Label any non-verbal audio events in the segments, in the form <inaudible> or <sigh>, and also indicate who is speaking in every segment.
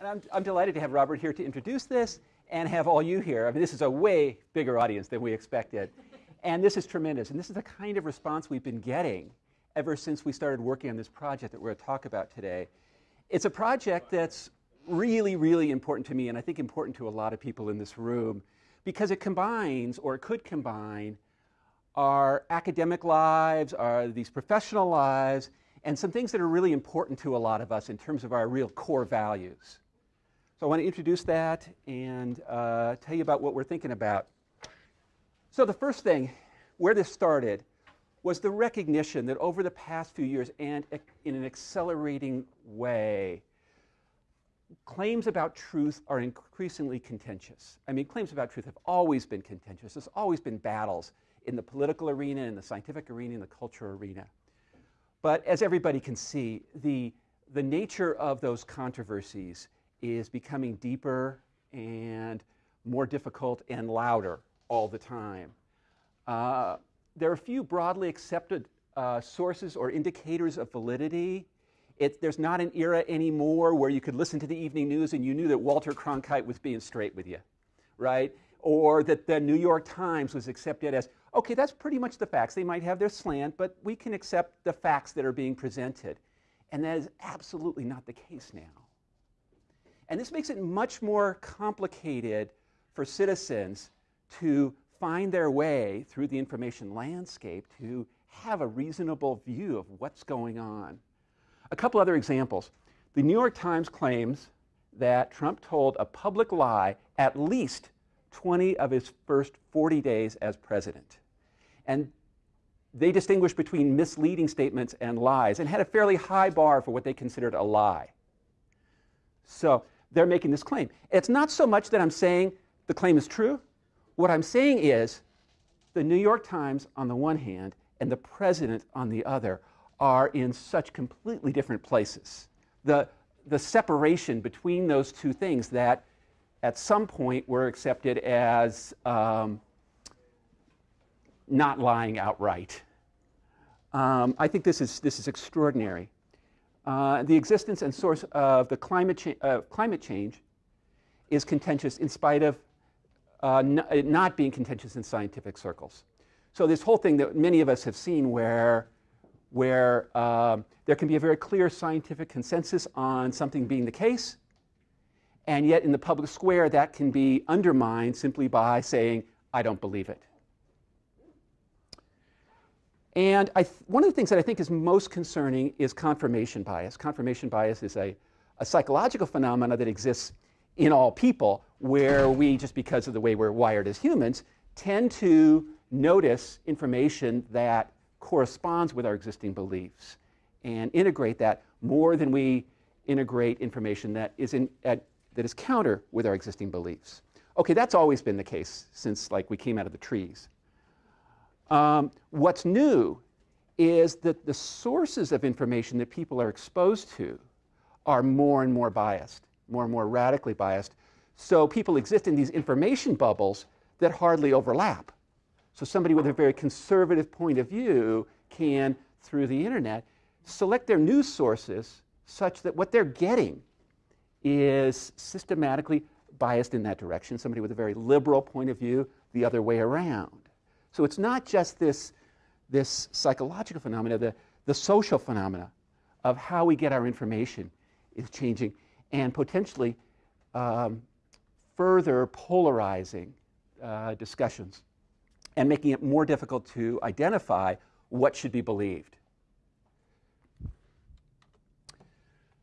Speaker 1: And I'm, I'm delighted to have Robert here to introduce this and have all you here. I mean, this is a way bigger audience than we expected. And this is tremendous. And this is the kind of response we've been getting ever since we started working on this project that we're going to talk about today. It's a project that's really, really important to me, and I think important to a lot of people in this room, because it combines, or it could combine, our academic lives, our, these professional lives, and some things that are really important to a lot of us in terms of our real core values. So I want to introduce that and uh, tell you about what we're thinking about. So the first thing, where this started, was the recognition that over the past few years and in an accelerating way, claims about truth are increasingly contentious. I mean, claims about truth have always been contentious. There's always been battles in the political arena, in the scientific arena, in the cultural arena. But as everybody can see, the, the nature of those controversies is becoming deeper and more difficult and louder all the time. Uh, there are a few broadly accepted uh, sources or indicators of validity. It, there's not an era anymore where you could listen to the evening news and you knew that Walter Cronkite was being straight with you, right? Or that the New York Times was accepted as, okay, that's pretty much the facts. They might have their slant, but we can accept the facts that are being presented. And that is absolutely not the case now. And this makes it much more complicated for citizens to find their way through the information landscape to have a reasonable view of what's going on. A couple other examples. The New York Times claims that Trump told a public lie at least 20 of his first 40 days as president. And they distinguished between misleading statements and lies and had a fairly high bar for what they considered a lie. So they're making this claim. It's not so much that I'm saying the claim is true. What I'm saying is the New York Times on the one hand and the president on the other are in such completely different places. The, the separation between those two things that at some point were accepted as um, not lying outright. Um, I think this is, this is extraordinary. Uh, the existence and source of the climate, cha uh, climate change is contentious in spite of uh, not being contentious in scientific circles. So this whole thing that many of us have seen where, where um, there can be a very clear scientific consensus on something being the case, and yet in the public square that can be undermined simply by saying, I don't believe it. And one of the things that I think is most concerning is confirmation bias. Confirmation bias is a, a psychological phenomenon that exists in all people where we, just because of the way we're wired as humans, tend to notice information that corresponds with our existing beliefs and integrate that more than we integrate information that is, in, at, that is counter with our existing beliefs. Okay, that's always been the case since like we came out of the trees. Um, what's new is that the sources of information that people are exposed to are more and more biased, more and more radically biased. So people exist in these information bubbles that hardly overlap. So somebody with a very conservative point of view can, through the internet, select their news sources such that what they're getting is systematically biased in that direction. Somebody with a very liberal point of view, the other way around. So it's not just this, this psychological phenomena, the, the social phenomena of how we get our information is changing and potentially um, further polarizing uh, discussions and making it more difficult to identify what should be believed.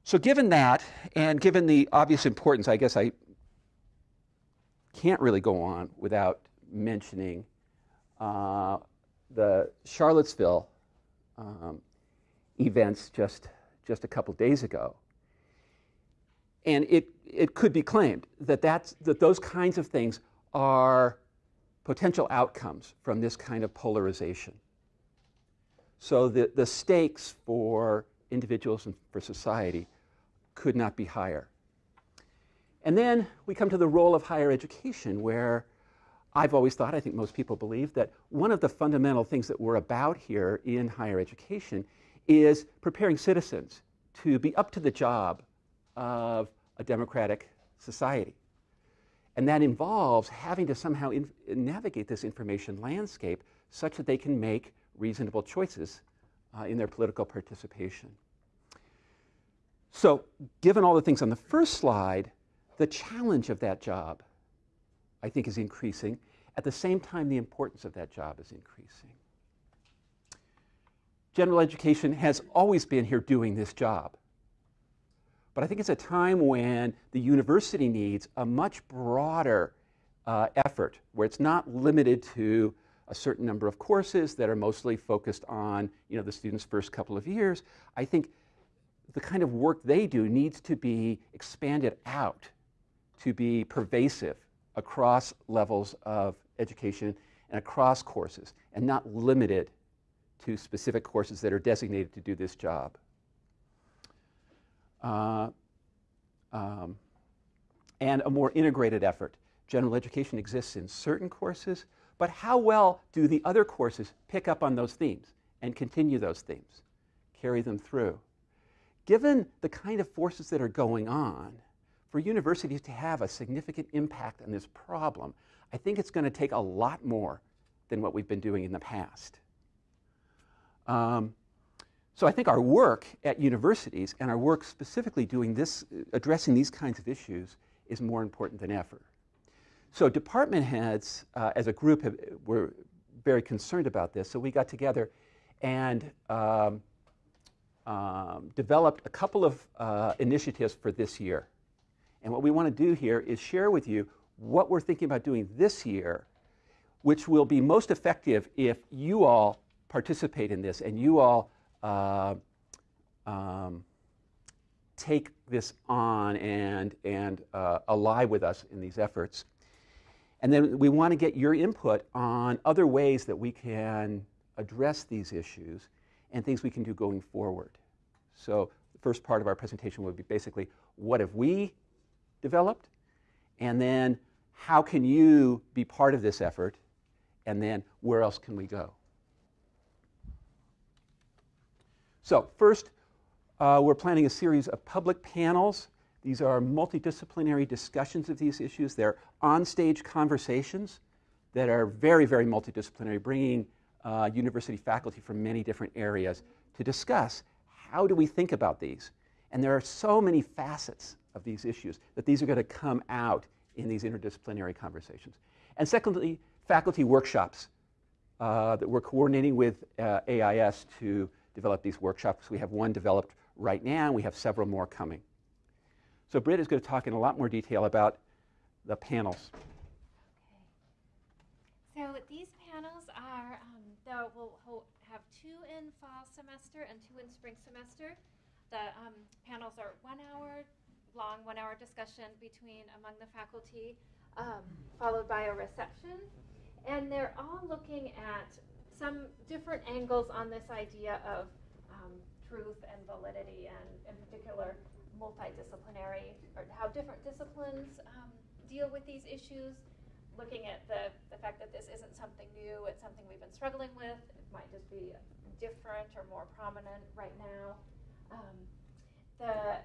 Speaker 1: So given that, and given the obvious importance, I guess I can't really go on without mentioning uh, the Charlottesville um, events just, just a couple days ago. And it, it could be claimed that, that's, that those kinds of things are potential outcomes from this kind of polarization. So the, the stakes for individuals and for society could not be higher. And then we come to the role of higher education, where I've always thought, I think most people believe, that one of the fundamental things that we're about here in higher education is preparing citizens to be up to the job of a democratic society. And that involves having to somehow navigate this information landscape such that they can make reasonable choices uh, in their political participation. So, given all the things on the first slide, the challenge of that job, I think, is increasing. At the same time, the importance of that job is increasing. General education has always been here doing this job. But I think it's a time when the university needs a much broader uh, effort, where it's not limited to a certain number of courses that are mostly focused on you know, the student's first couple of years. I think the kind of work they do needs to be expanded out to be pervasive across levels of education and across courses and not limited to specific courses that are designated to do this job. Uh, um, and a more integrated effort. General education exists in certain courses, but how well do the other courses pick up on those themes and continue those themes, carry them through? Given the kind of forces that are going on, for universities to have a significant impact on this problem, I think it's going to take a lot more than what we've been doing in the past. Um, so I think our work at universities and our work specifically doing this, addressing these kinds of issues is more important than ever. So department heads, uh, as a group, have, were very concerned about this. So we got together and um, um, developed a couple of uh, initiatives for this year. And what we want to do here is share with you what we're thinking about doing this year, which will be most effective if you all participate in this and you all uh, um, take this on and, and uh, ally with us in these efforts. And then we want to get your input on other ways that we can address these issues and things we can do going forward. So the first part of our presentation would be basically, what have we developed? And then how can you be part of this effort? And then where else can we go? So first, uh, we're planning a series of public panels. These are multidisciplinary discussions of these issues. They're on-stage conversations that are very, very multidisciplinary, bringing uh, university faculty from many different areas to discuss how do we think about these. And there are so many facets of these issues, that these are going to come out in these interdisciplinary conversations. And secondly, faculty workshops uh, that we're coordinating with uh, AIS to develop these workshops. We have one developed right now, and we have several more coming. So Britt is going to talk in a lot more detail about the panels.
Speaker 2: Okay. So these panels are, um, we'll have two in fall semester and two in spring semester. The um, panels are one hour long one hour discussion between among the faculty, um, followed by a reception. And they're all looking at some different angles on this idea of um, truth and validity, and in particular, multidisciplinary, or how different disciplines um, deal with these issues. Looking at the, the fact that this isn't something new, it's something we've been struggling with. It might just be different or more prominent right now. Um, the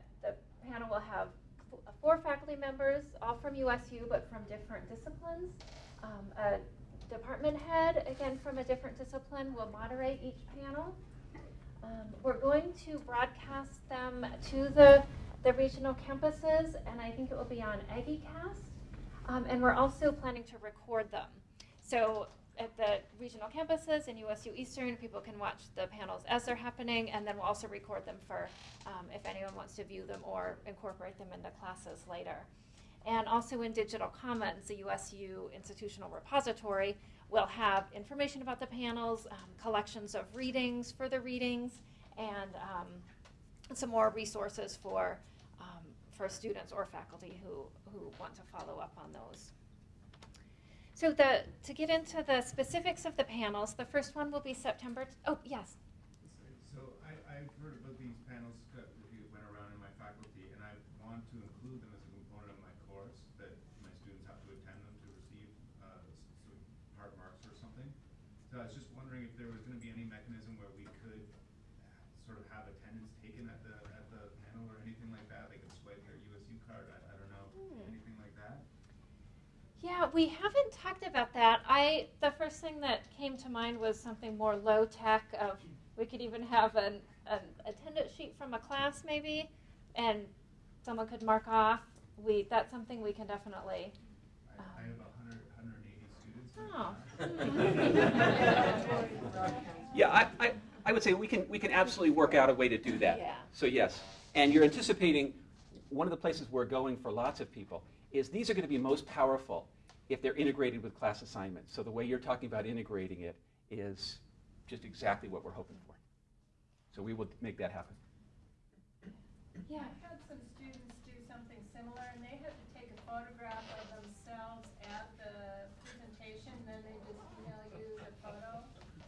Speaker 2: panel will have four faculty members, all from USU, but from different disciplines. Um, a department head, again from a different discipline, will moderate each panel. Um, we're going to broadcast them to the, the regional campuses, and I think it will be on AggieCast. Um, and we're also planning to record them. So at the regional campuses and USU Eastern, people can watch the panels as they're happening, and then we'll also record them for um, if anyone wants to view them or incorporate them into classes later. And also in Digital Commons, the USU institutional repository will have information about the panels, um, collections of readings for the readings, and um, some more resources for, um, for students or faculty who, who want to follow up on those. So to get into the specifics of the panels, the first one will be September. oh yes.
Speaker 3: So I, I've heard about these panels that went around in my faculty, and I want to include them as a component of my course that my students have to attend them to receive uh, sort part marks or something. So I was just wondering if there was going to be any mechanism where we could sort of have attendance taken at the at the panel or anything like that. They could swipe their USU card
Speaker 2: Yeah, we haven't talked about that. I the first thing that came to mind was something more low tech. Of we could even have an, an attendance sheet from a class maybe, and someone could mark off. We that's something we can definitely.
Speaker 3: I, I have a hundred, hundred and eighty students.
Speaker 2: Oh. <laughs>
Speaker 1: Yeah, I, I, I would say we can, we can absolutely work out a way to do that.
Speaker 2: Yeah.
Speaker 1: So yes, and you're anticipating, one of the places we're going for lots of people is these are going to be most powerful if they're integrated with class assignments. So the way you're talking about integrating it is just exactly what we're hoping for. So we will make that happen.
Speaker 2: Yeah.
Speaker 4: I've had some students do something similar, and they had to take a photograph of themselves at the presentation, then they just email you the photo.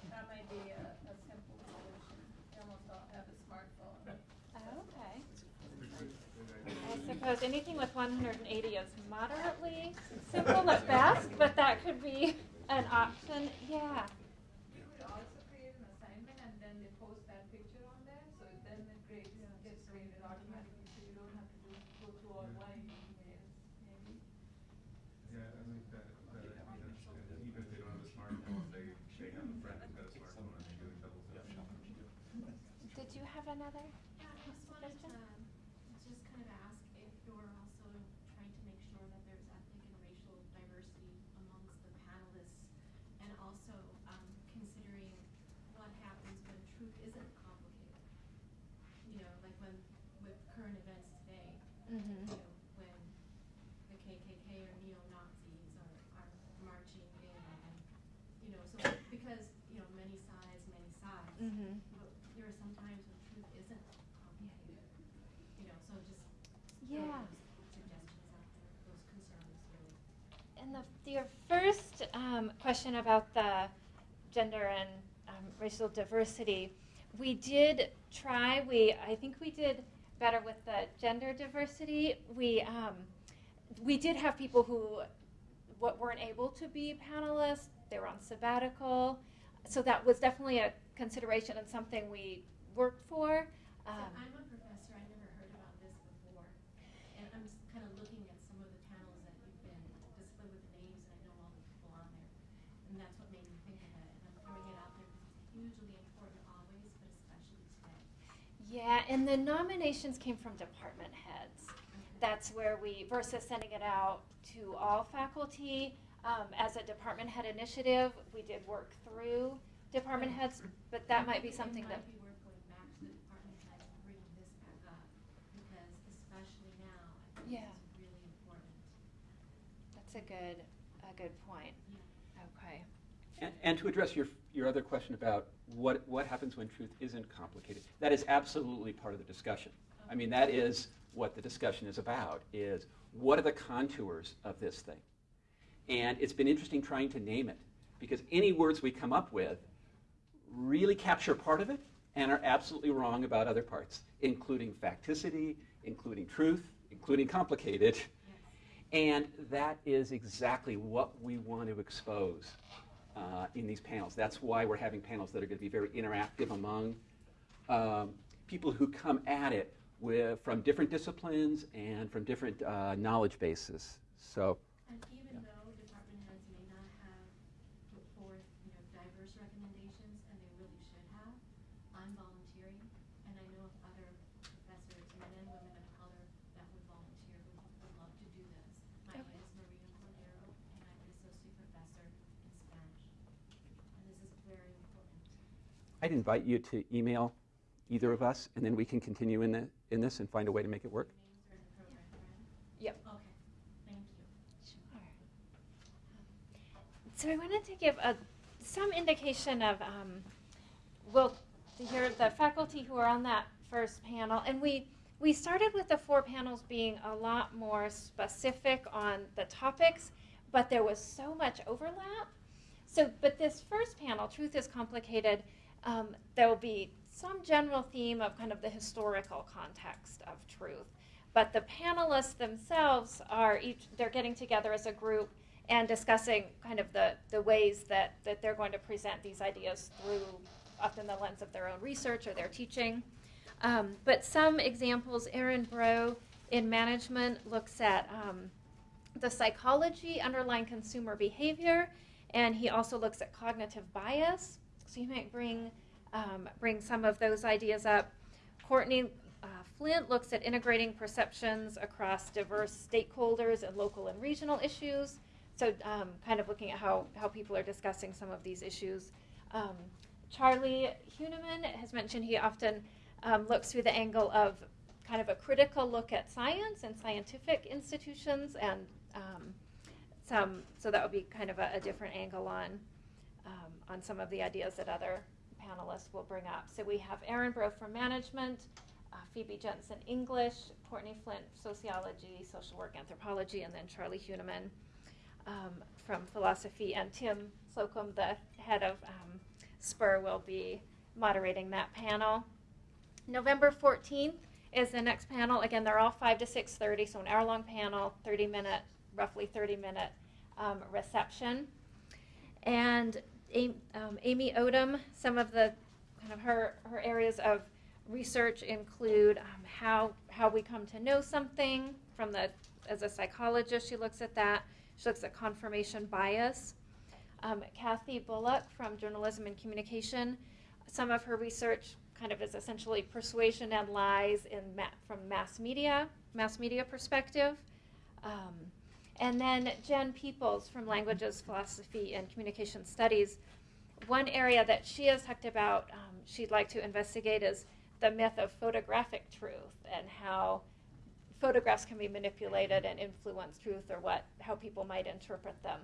Speaker 4: That might be a, a simple solution. They almost all have a smartphone.
Speaker 2: Okay.
Speaker 3: Good, good, good
Speaker 2: I suppose anything with 180 is moderately simple at best, but that could be an option. Yeah.
Speaker 5: You could also create an assignment and then they post that picture on there, so then it grades, gets graded automatically, so you don't have to do, go through all line emails, maybe.
Speaker 3: Yeah, I like that, that idea, and even if they don't have a smartphone, they, they have a friend who's got a smartphone and they do it double stuff.
Speaker 2: Did you have another?
Speaker 6: Yeah, I just wanted to
Speaker 2: Suggestion?
Speaker 6: just kind of ask if you're also trying to make sure that there's ethnic and racial diversity amongst the panelists, and also um, considering what happens when truth isn't complicated. You know, like when with current events today,
Speaker 2: Mm-hmm.
Speaker 6: you know, when the KKK or neo-Nazis are, are marching in, and you know, so because you know many sides, many.
Speaker 2: Mm-hmm.
Speaker 6: But there are some times when truth isn't complicated. You know, so just
Speaker 2: Yeah.
Speaker 6: those suggestions out there, those concerns really.
Speaker 2: And the, your first um, question about the gender and um, racial diversity, we did try. We I think we did better with the gender diversity. We um, we did have people who what weren't able to be panelists. They were on sabbatical, so that was definitely a consideration and something we worked for.
Speaker 6: So
Speaker 2: Um,
Speaker 6: I'm a professor, I never heard about this before, and I'm just kind of looking at some of the panels that you've been displayed with the names, and I know all the people on there, and that's what made me think of it, and I'm throwing it out there because it's hugely important always, but especially today.
Speaker 2: Yeah, and the nominations came from department heads. That's where we, versus sending it out to all faculty, um, as a department head initiative, we did work through department heads, but that might be something
Speaker 6: It
Speaker 2: that,
Speaker 6: be worth going back the department heads and bringing this back up, because especially now, I think
Speaker 2: Yeah.
Speaker 6: this really important.
Speaker 2: that's a good, a good point.
Speaker 6: Yeah.
Speaker 2: Okay.
Speaker 1: And, and to address your, your other question about what, what happens when truth isn't complicated, that is absolutely part of the discussion. I mean, that is what the discussion is about, is what are the contours of this thing? And it's been interesting trying to name it, because any words we come up with really capture part of it and are absolutely wrong about other parts, including facticity, including truth, including complicated. And that is exactly what we want to expose uh, in these panels. That's why we're having panels that are going to be very interactive among um, people who come at it with, from different disciplines and from different uh, knowledge bases. So,
Speaker 6: And even though department heads may not have put forth, you know, diverse recommendations, and they really should have, I'm volunteering, and I know of other professors, men and women of color, that would volunteer, who would love to do this. My name is Maria Cordero, and I'm an associate professor in Spanish. And this is very important.
Speaker 1: I'd invite you to email either of us, and then we can continue in, the, in this and find a way to make it work.
Speaker 6: Names are in the program, correct?
Speaker 2: Yep.
Speaker 6: Okay, thank you.
Speaker 2: Sure. So I wanted to give a, some indication of, um, well, to hear the faculty who are on that first panel, and we, we started with the four panels being a lot more specific on the topics, but there was so much overlap. So, but this first panel, Truth is Complicated, um, there will be some general theme of kind of the historical context of truth. But the panelists themselves are each, they're getting together as a group and discussing kind of the, the ways that, that they're going to present these ideas through, often the lens of their own research or their teaching. Um, but some examples, Aaron Brough in management looks at um, the psychology underlying consumer behavior, and he also looks at cognitive bias. So you might bring um, bring some of those ideas up. Courtney uh, Flint looks at integrating perceptions across diverse stakeholders and local and regional issues. So, um, kind of looking at how, how people are discussing some of these issues. Um, Charlie Huenemann has mentioned he often um, looks through the angle of kind of a critical look at science and scientific institutions, and um, some. So that would be kind of a, a different angle on um, on some of the ideas that other panelists will bring up. So we have Aaron Brough from management, uh, Phebe Jensen English, Courtney Flint sociology, social work anthropology, and then Charlie Huenemann um, from philosophy, and Tim Slocum, the head of um, SPER, will be moderating that panel. November 14th is the next panel. Again, they're all 5 to 6.30, so an hour-long panel, 30 minute, roughly 30 minute um, reception. And um, Amy Odum, some of the kind of her, her areas of research include um, how, how we come to know something from the, as a psychologist, she looks at that. She looks at confirmation bias. Um, Kathy Bullock from Journalism and Communication, some of her research kind of is essentially persuasion and lies in ma- from mass media, mass media perspective. And then Jen Peeples from Languages, Philosophy, and Communication Studies. One area that she has talked about, um, she'd like to investigate is the myth of photographic truth and how photographs can be manipulated and influence truth or what how people might interpret them.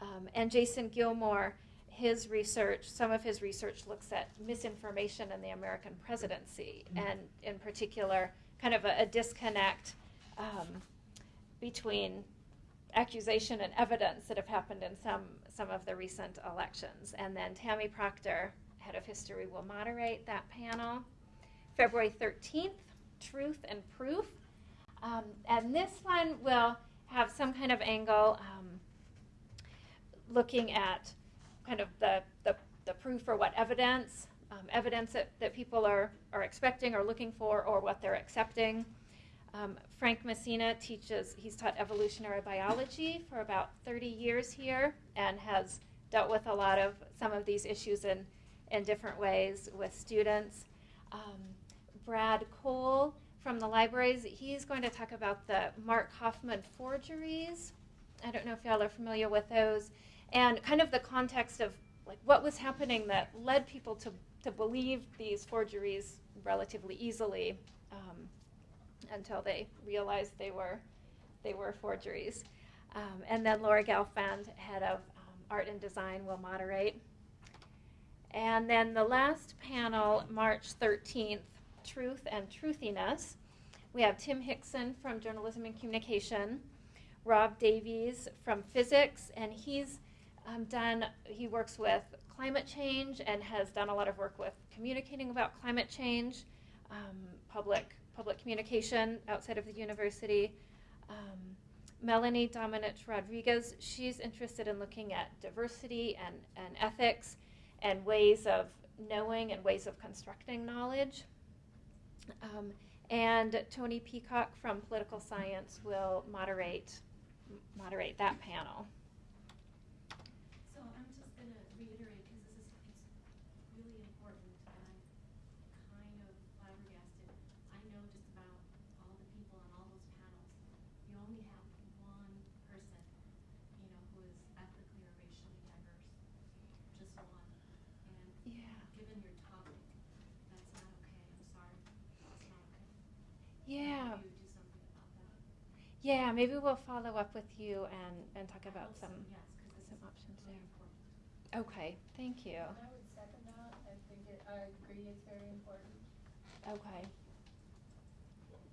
Speaker 2: Um, and Jason Gilmore, his research, some of his research looks at misinformation in the American presidency, mm-hmm. and in particular, kind of a, a disconnect um, between accusation and evidence that have happened in some some of the recent elections. And then Tammy Proctor, head of history, will moderate that panel. February 13th, truth and proof. Um, and this one will have some kind of angle um, looking at kind of the, the, the, proof or what evidence, um, evidence that, that people are, are expecting or looking for or what they're accepting. Um, Frank Messina teaches, he's taught evolutionary biology for about 30 years here and has dealt with a lot of some of these issues in, in different ways with students. Um, Brad Cole from the libraries. He's going to talk about the Mark Hofmann forgeries. I don't know if y'all are familiar with those, and kind of the context of like what was happening that led people to, to believe these forgeries relatively easily um, until they realized they were they were forgeries. Um, and then Laura Gelfand, head of um, art and design, will moderate. And then the last panel, March 13th, Truth and Truthiness. We have Tim Hickson from Journalism and Communication, Rob Davies from Physics, and he's um, done, he works with climate change and has done a lot of work with communicating about climate change, um, public, public communication outside of the university. Um, Melanie Domenech Rodriguez, she's interested in looking at diversity and, and ethics and ways of knowing and ways of constructing knowledge. Um, and Tony Peacock from Political Science will moderate moderate that panel. Yeah. Yeah, maybe we'll follow up with you and, and talk about some, some options there. Okay, thank you.
Speaker 4: I would second that. I think it, I agree it's very important.
Speaker 2: Okay.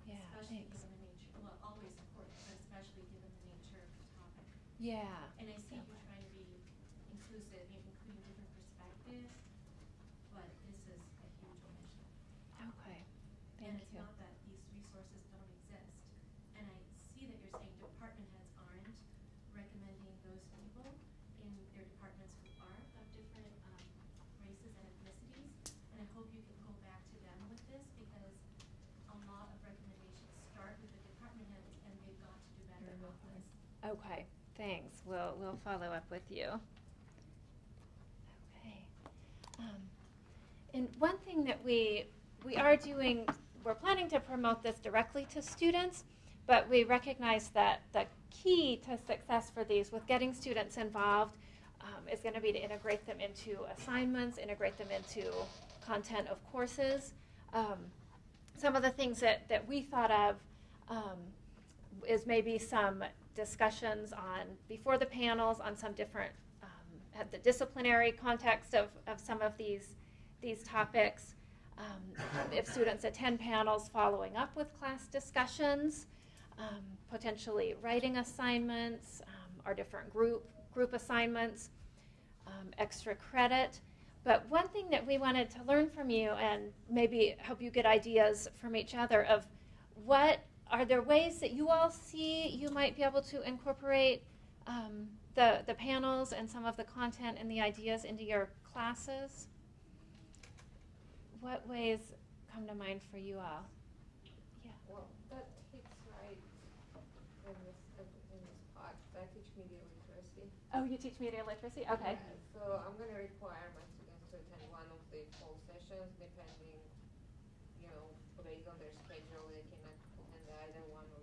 Speaker 2: Yeah,
Speaker 6: Especially
Speaker 2: thanks.
Speaker 6: given the nature, well, always important, but especially given the nature of the topic.
Speaker 2: Yeah.
Speaker 6: And I see you trying to be inclusive, including different perspectives, but this is a huge omission.
Speaker 2: Okay,
Speaker 6: And
Speaker 2: thank
Speaker 6: it's
Speaker 2: you.
Speaker 6: not that these resources don't exist. And I see that you're saying department heads aren't recommending those people in their departments who are of different um, races and ethnicities. And I hope you can go back to them with this because a lot of recommendations start with the department heads and they've got to do better
Speaker 2: Okay, thanks. We'll, we'll follow up with you. Okay. Um, And one thing that we, we are doing, we're planning to promote this directly to students, but we recognize that the key to success for these with getting students involved um, is going to be to integrate them into assignments, integrate them into content of courses. Um, some of the things that, that we thought of um, is maybe some discussions on before the panels on some different um, at the disciplinary context of, of some of these these topics. Um, if students attend panels, following up with class discussions, um, potentially writing assignments, um, or different group group assignments, um, extra credit. But one thing that we wanted to learn from you and maybe help you get ideas from each other of what are there ways that you all see you might be able to incorporate um, the, the panels and some of the content and the ideas into your classes? What ways come to mind for you all? Yeah.
Speaker 5: Well, that hits right in this, in this part. I teach media literacy.
Speaker 2: Oh, you teach media literacy? Okay.
Speaker 5: Yeah, So I'm gonna require my students to attend one of the fall sessions, depending, you know, based on their schedule, they cannot attend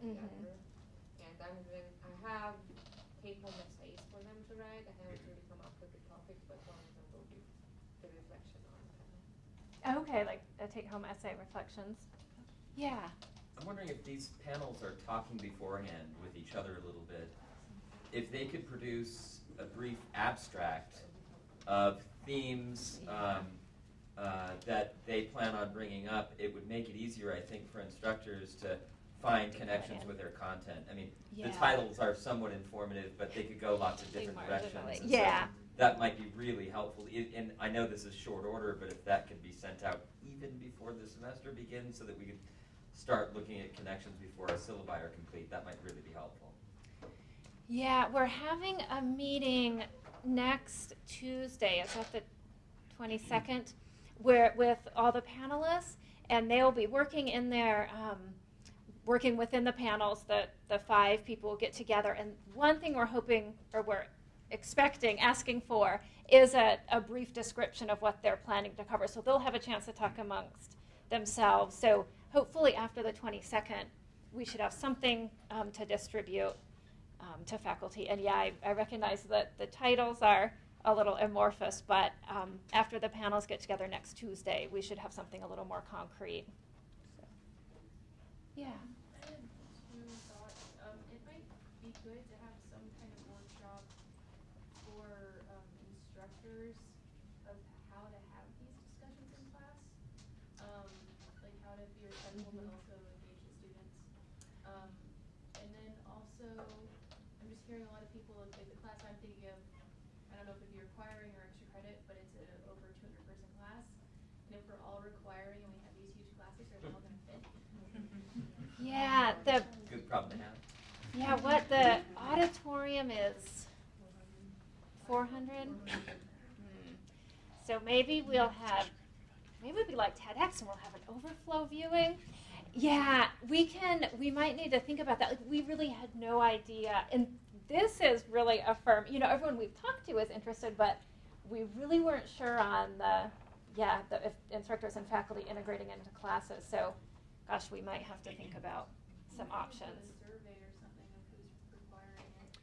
Speaker 5: either one or the
Speaker 2: Mhm.
Speaker 5: other. And I'm going, I have take-home essays for them to write. I haven't really come up with the topics, but one of them will be the reflection on panel.
Speaker 2: Okay, like a take home essay reflections. Yeah.
Speaker 7: I'm wondering if these panels are talking beforehand with each other a little bit. If they could produce a brief abstract of themes um, uh, that they plan on bringing up, it would make it easier, I think, for instructors to find connections with their content. I mean,
Speaker 2: Yeah.
Speaker 7: the titles are somewhat informative, but they could go lots of different directions. and so
Speaker 2: yeah.
Speaker 7: that might be really helpful. It, and I know this is short order, but if that could be sent out even before the semester begins, so that we could start looking at connections before our syllabi are complete, that might really be helpful.
Speaker 2: Yeah, we're having a meeting next Tuesday. Is that the 22nd? Where with all the panelists, and they'll be working in their, um, working within the panels. The the five people get together, and one thing we're hoping, or we're expecting, asking for, is a, a brief description of what they're planning to cover. So they'll have a chance to talk amongst themselves. So hopefully after the 22nd, we should have something um, to distribute um, to faculty. And yeah, I, I recognize that the titles are a little amorphous, but um, after the panels get together next Tuesday, we should have something a little more concrete. Yeah.
Speaker 8: I had two thoughts. Um, it might be good to have some kind of workshop for um, instructors of how to have these discussions in class. Um, like how to be respectful but also engage the students. Um, and then also, I'm just hearing a lot of people, like the class I'm thinking of, I don't know if it'd be requiring or extra credit, but it's a over 200 person class. And if we're all requiring and we have these huge classes, are they all going to fit?
Speaker 2: Yeah, the
Speaker 7: Good problem to have.
Speaker 2: yeah, what the auditorium is 400. So maybe we'll have maybe it'll be like TEDx and we'll have an overflow viewing. Yeah, we can we might need to think about that. Like we really had no idea. And this is really a firm, you know, everyone we've talked to is interested, but we really weren't sure on the yeah, the instructors and faculty integrating into classes. So gosh, we might have to think about some options.
Speaker 8: A survey or something of who's requiring it.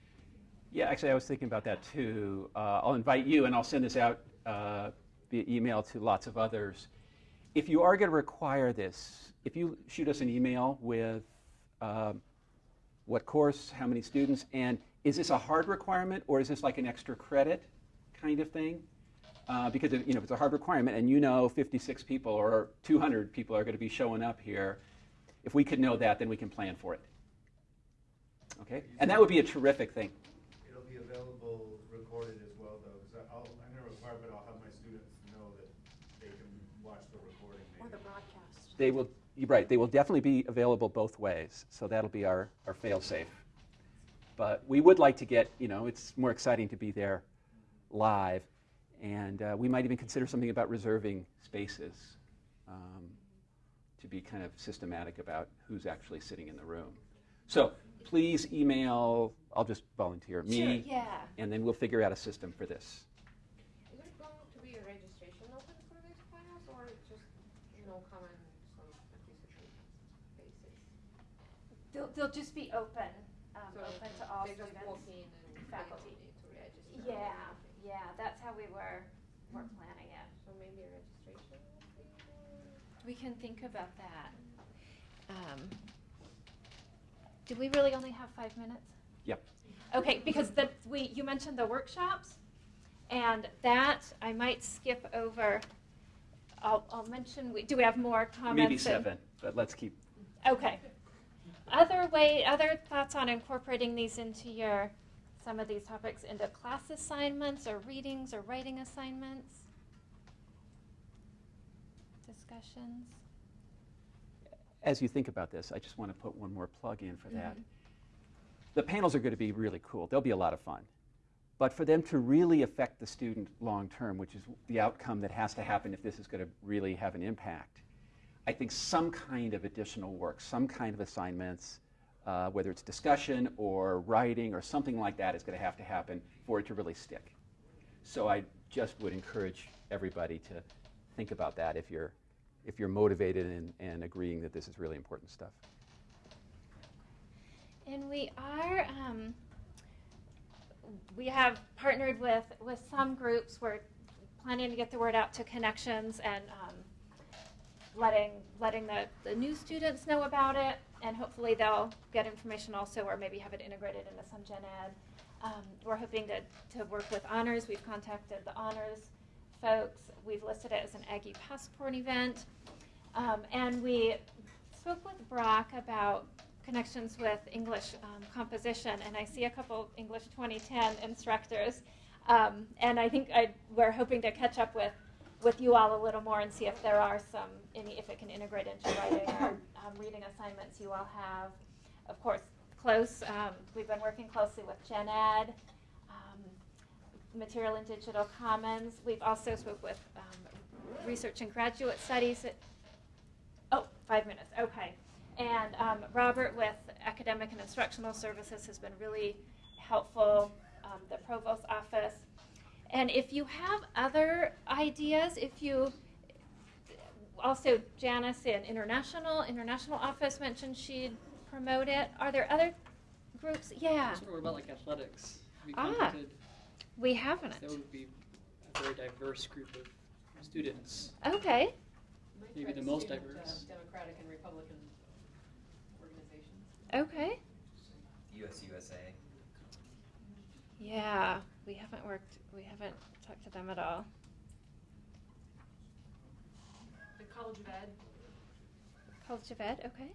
Speaker 1: Yeah, actually, I was thinking about that too. Uh, I'll invite you, and I'll send this out uh, via email to lots of others. If you are going to require this, if you shoot us an email with um, what course, how many students, and is this a hard requirement or is this like an extra credit kind of thing? Uh, because if, you know, if it's a hard requirement and you know 56 people or 200 people are going to be showing up here, if we could know that, then we can plan for it. Okay, and that would be a terrific thing.
Speaker 3: It'll be available recorded as well, though, because I'll, I'm gonna require, but I'll have my students know that they can watch the recording.
Speaker 8: Or the
Speaker 3: maybe.
Speaker 8: broadcast.
Speaker 1: They will, right, they will definitely be available both ways, so that'll be our, our fail-safe. But we would like to get, you know, it's more exciting to be there live, and uh, we might even consider something about reserving spaces um, to be kind of systematic about who's actually sitting in the room. So please email, I'll just volunteer,
Speaker 2: Sure,
Speaker 1: me,
Speaker 2: yeah.
Speaker 1: and then we'll figure out a system for this.
Speaker 8: Is it going to be a registration open for these panels or just, you know, come and some participate basis?
Speaker 2: They'll, they'll just be open, um,
Speaker 8: So
Speaker 2: open to all
Speaker 8: they just
Speaker 2: students.
Speaker 8: walk in and they don't
Speaker 2: faculty.
Speaker 8: need to register? or
Speaker 2: Yeah,
Speaker 8: anything?
Speaker 2: yeah, that's how we were, were planning it.
Speaker 8: So maybe a registration would be more.
Speaker 2: We can think about that. Um, do we really only have five minutes?
Speaker 1: Yep.
Speaker 2: Okay, because the, we, you mentioned the workshops, and that, I might skip over. I'll, I'll mention, we, do we have more comments?
Speaker 1: Maybe
Speaker 2: and-
Speaker 1: seven, but let's keep,
Speaker 2: Okay. Other way, other thoughts on incorporating these into your, some of these topics into class assignments or readings or writing assignments? Discussions?
Speaker 1: as you think about this, I just want to put one more plug in for that.
Speaker 2: Mhm.
Speaker 1: The panels are going to be really cool. They'll be a lot of fun. But for them to really affect the student long term, which is the outcome that has to happen if this is going to really have an impact, I think some kind of additional work, some kind of assignments, uh, whether it's discussion or writing or something like that, is going to have to happen for it to really stick. So I just would encourage everybody to think about that if you're, if you're motivated and, and agreeing that this is really important stuff.
Speaker 2: And we are, um, we have partnered with, with some groups. We're planning to get the word out to connections and um, letting, letting the, the new students know about it. And hopefully they'll get information also, or maybe have it integrated into some gen ed. Um, we're hoping to, to work with honors. We've contacted the honors folks. We've listed it as an Aggie Passport event. Um, and we spoke with Brock about connections with English um, composition, and I see a couple English 2010 instructors. Um, and I think I, we're hoping to catch up with, with you all a little more and see if there are some, any, if it can integrate into writing or um, reading assignments you all have. Of course, close, um, we've been working closely with Gen Ed, um, Material and Digital Commons. We've also spoke with um, Research and Graduate Studies at Oh, five minutes, okay. And um, Robert with Academic and Instructional Services has been really helpful, um, the Provost Office. And if you have other ideas, if you, also Janice in International, International Office mentioned she'd promote it. Are there other groups? Yeah,
Speaker 9: So what about like athletics? Have you
Speaker 2: Ah.
Speaker 9: contacted-
Speaker 2: we haven't.
Speaker 9: That would be a very diverse group of students.
Speaker 2: Okay,
Speaker 9: Maybe the most diverse.
Speaker 10: Democratic and Republican organizations.
Speaker 2: okay.
Speaker 7: US USA.
Speaker 2: Yeah, we haven't worked, we haven't talked to them at all.
Speaker 10: The College of Ed.
Speaker 2: College of Ed, okay.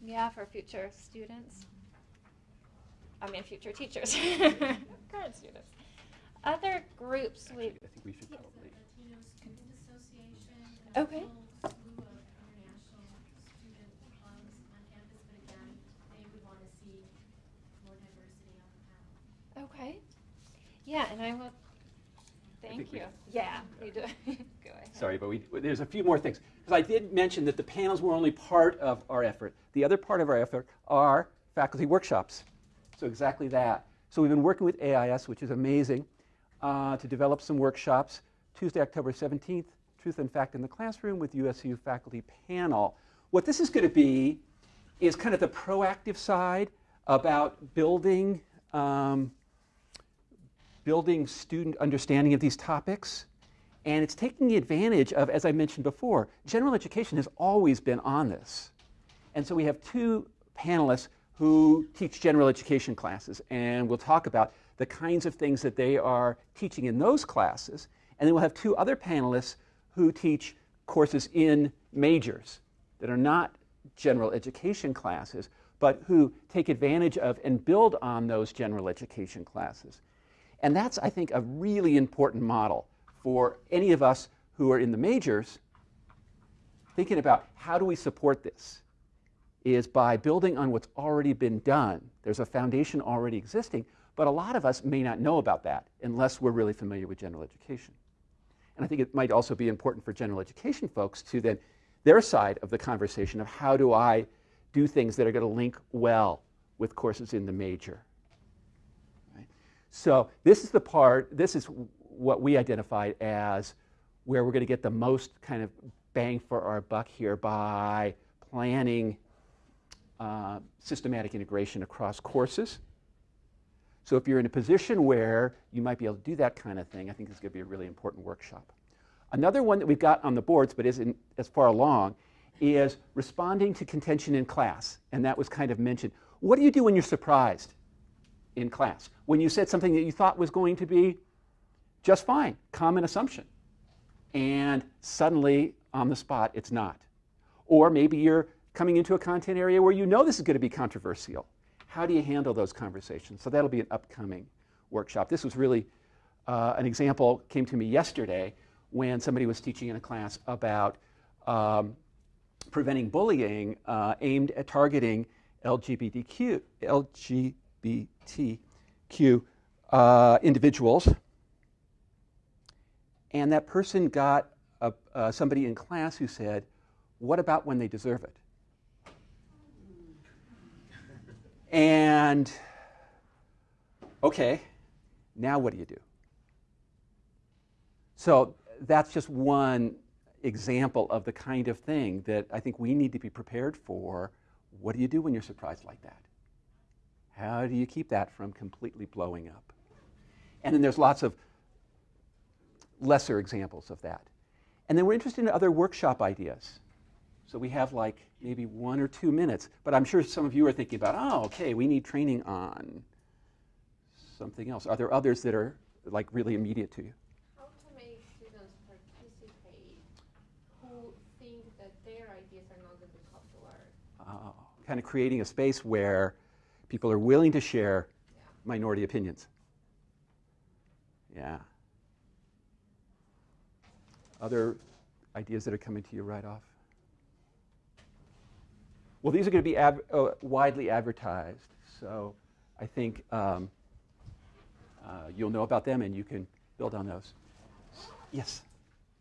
Speaker 2: Yeah, for future students. I mean, future teachers, <laughs> current students. Other groups we,
Speaker 1: I think we should probably.
Speaker 6: Latino Student Association.
Speaker 2: Okay.
Speaker 6: There's a whole slew of international student clubs on campus, but again, they would want to see more diversity on the panel.
Speaker 2: okay. Yeah, and I will,
Speaker 1: think
Speaker 2: thank
Speaker 1: we-
Speaker 2: you. Yeah, you do, <laughs> go ahead.
Speaker 1: Sorry, but we, there's a few more things. Because I did mention that the panels were only part of our effort. The other part of our effort are faculty workshops. So exactly that. So we've been working with AIS, which is amazing, uh, to develop some workshops. Tuesday, October 17th, Truth and Fact in the Classroom with USU faculty panel. What this is going to be is kind of the proactive side about building um, building student understanding of these topics. And it's taking advantage of, as I mentioned before, general education has always been on this. And so we have two panelists who teach general education classes, and we'll talk about the kinds of things that they are teaching in those classes. And then we'll have two other panelists who teach courses in majors that are not general education classes, but who take advantage of and build on those general education classes. And that's, I think, a really important model for any of us who are in the majors thinking about how do we support this is by building on what's already been done. There's a foundation already existing, but a lot of us may not know about that unless we're really familiar with general education. And I think it might also be important for general education folks to then their side of the conversation of how do I do things that are going to link well with courses in the major. So this is the part, this is what we identified as where we're going to get the most kind of bang for our buck here by planning uh, systematic integration across courses. So if you're in a position where you might be able to do that kind of thing, I think this is going to be a really important workshop. Another one that we've got on the boards but isn't as far along is responding to contention in class. And that was kind of mentioned. What do you do when you're surprised in class? When you said something that you thought was going to be just fine, common assumption, and suddenly on the spot it's not. Or maybe you're coming into a content area where you know this is going to be controversial. How do you handle those conversations? So that'll be an upcoming workshop. This was really uh, an example came to me yesterday when somebody was teaching in a class about um, preventing bullying uh, aimed at targeting LGBTQ, LGBTQ uh, individuals. And that person got a, uh, somebody in class who said, What about when they deserve it? And, okay, now what do you do? So that's just one example of the kind of thing that I think we need to be prepared for. What do you do when you're surprised like that? How do you keep that from completely blowing up? And then there's lots of lesser examples of that. And then we're interested in other workshop ideas. So we have like maybe one or two minutes, but I'm sure some of you are thinking about, oh, okay, we need training on something else. Are there others that are like really immediate to you?
Speaker 8: How to make students participate who think that their ideas are not going to be popular?
Speaker 1: Oh, kind of creating a space where people are willing to share minority opinions. Yeah. Other ideas that are coming to you right off? Well, these are going to be uh, widely advertised, so I think um, uh, you'll know about them and you can build on those. Yes.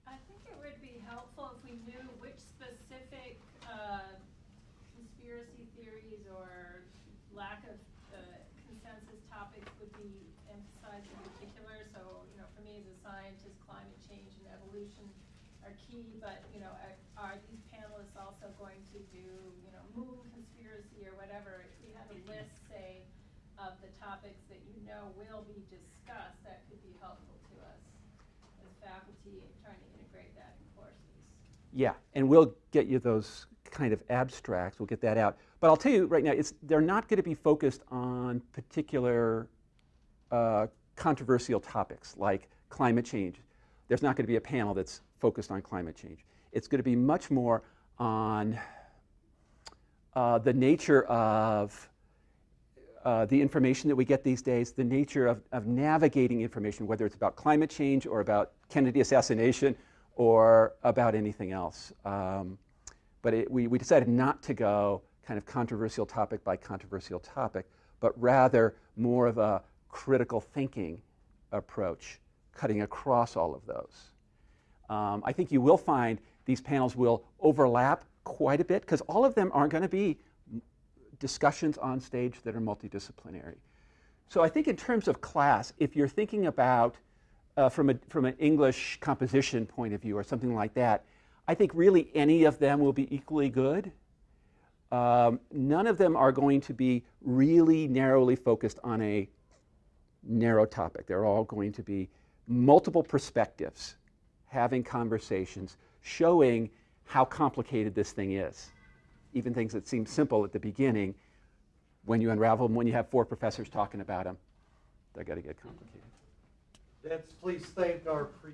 Speaker 4: I think it would be helpful if we knew which specific uh, conspiracy theories or lack of uh, consensus topics would be emphasized in particular. So, you know, for me as a scientist, climate evolution are key, but, you know, are- are these panelists also going to do, you know, moon conspiracy or whatever? If we had a list, say, of the topics that you know will be discussed, that could be helpful to us as faculty trying to integrate that in courses.
Speaker 1: Yeah, and we'll get you those kind of abstracts. We'll get that out. But I'll tell you right now, it's, they're not going to be focused on particular uh, controversial topics like climate change. There's not going to be a panel that's focused on climate change. It's going to be much more on uh, the nature of uh, the information that we get these days, the nature of, of navigating information, whether it's about climate change or about Kennedy assassination or about anything else. Um, but it, we, we decided not to go kind of controversial topic by controversial topic, but rather more of a critical thinking approach, cutting across all of those. Um, I think you will find these panels will overlap quite a bit because all of them aren't going to be discussions on stage that are multidisciplinary. So I think in terms of class, if you're thinking about uh, from, a, from an English composition point of view or something like that, I think really any of them will be equally good. Um, none of them are going to be really narrowly focused on a narrow topic. They're all going to be multiple perspectives, having conversations, showing how complicated this thing is. Even things that seem simple at the beginning, when you unravel them, when you have four professors talking about them, they're going to get complicated.
Speaker 11: Let's please thank our pre